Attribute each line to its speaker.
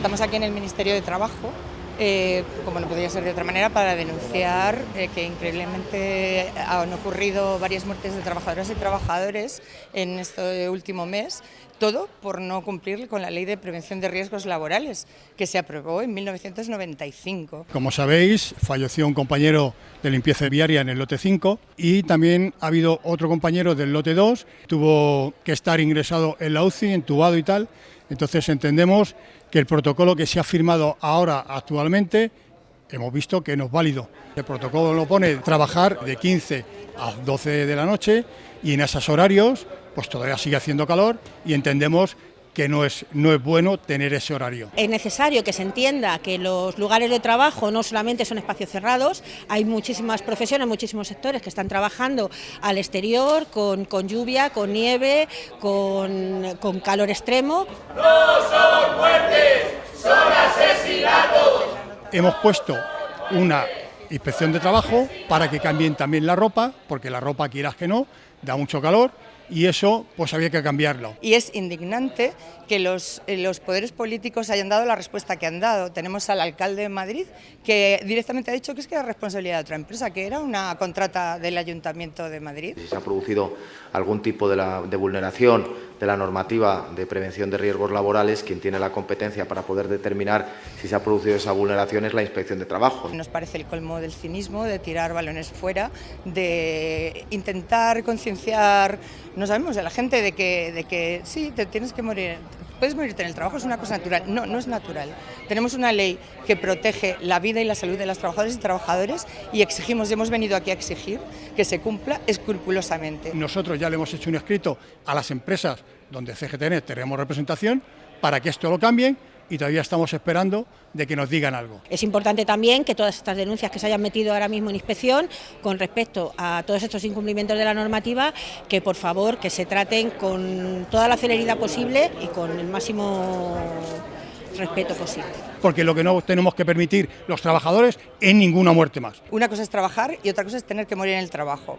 Speaker 1: Estamos aquí en el Ministerio de Trabajo eh, como no podía ser de otra manera, para denunciar eh, que increíblemente han ocurrido varias muertes de trabajadoras y trabajadores en este último mes, todo por no cumplir con la Ley de Prevención de Riesgos Laborales, que se aprobó en 1995.
Speaker 2: Como sabéis, falleció un compañero de limpieza viaria en el lote 5 y también ha habido otro compañero del lote 2, tuvo que estar ingresado en la UCI, entubado y tal, entonces entendemos que el protocolo que se ha firmado ahora actualmente hemos visto que no es válido. El protocolo lo pone trabajar de 15 a 12 de la noche y en esos horarios pues todavía sigue haciendo calor y entendemos que no es, no es bueno tener ese horario.
Speaker 3: Es necesario que se entienda que los lugares de trabajo no solamente son espacios cerrados, hay muchísimas profesiones, muchísimos sectores que están trabajando al exterior, con, con lluvia, con nieve, con, con calor extremo.
Speaker 4: ¡No son muertes, son asesinatos!
Speaker 2: Hemos puesto una inspección de trabajo para que cambien también la ropa, porque la ropa, quieras que no, da mucho calor y eso pues había que cambiarlo.
Speaker 1: Y es indignante que los, eh, los poderes políticos hayan dado la respuesta que han dado. Tenemos al alcalde de Madrid que directamente ha dicho que es que era responsabilidad de otra empresa, que era una contrata del Ayuntamiento de Madrid.
Speaker 5: Si se ha producido algún tipo de, la, de vulneración de la normativa de prevención de riesgos laborales, quien tiene la competencia para poder determinar si se ha producido esa vulneración es la Inspección de Trabajo.
Speaker 1: Nos parece el colmo del cinismo, de tirar balones fuera, de intentar concienciar, no sabemos, la gente de que, de que sí, te tienes que morir, puedes morirte en el trabajo, es una cosa natural. No, no es natural. Tenemos una ley que protege la vida y la salud de las trabajadoras y trabajadores y exigimos, hemos venido aquí a exigir que se cumpla escrupulosamente.
Speaker 2: Nosotros ya le hemos hecho un escrito a las empresas donde CGTN tenemos representación para que esto lo cambien y todavía estamos esperando de que nos digan algo.
Speaker 3: Es importante también que todas estas denuncias que se hayan metido ahora mismo en inspección con respecto a todos estos incumplimientos de la normativa, que por favor que se traten con toda la celeridad posible y con el máximo respeto posible.
Speaker 2: Porque lo que no tenemos que permitir los trabajadores es ninguna muerte más.
Speaker 1: Una cosa es trabajar y otra cosa es tener que morir en el trabajo.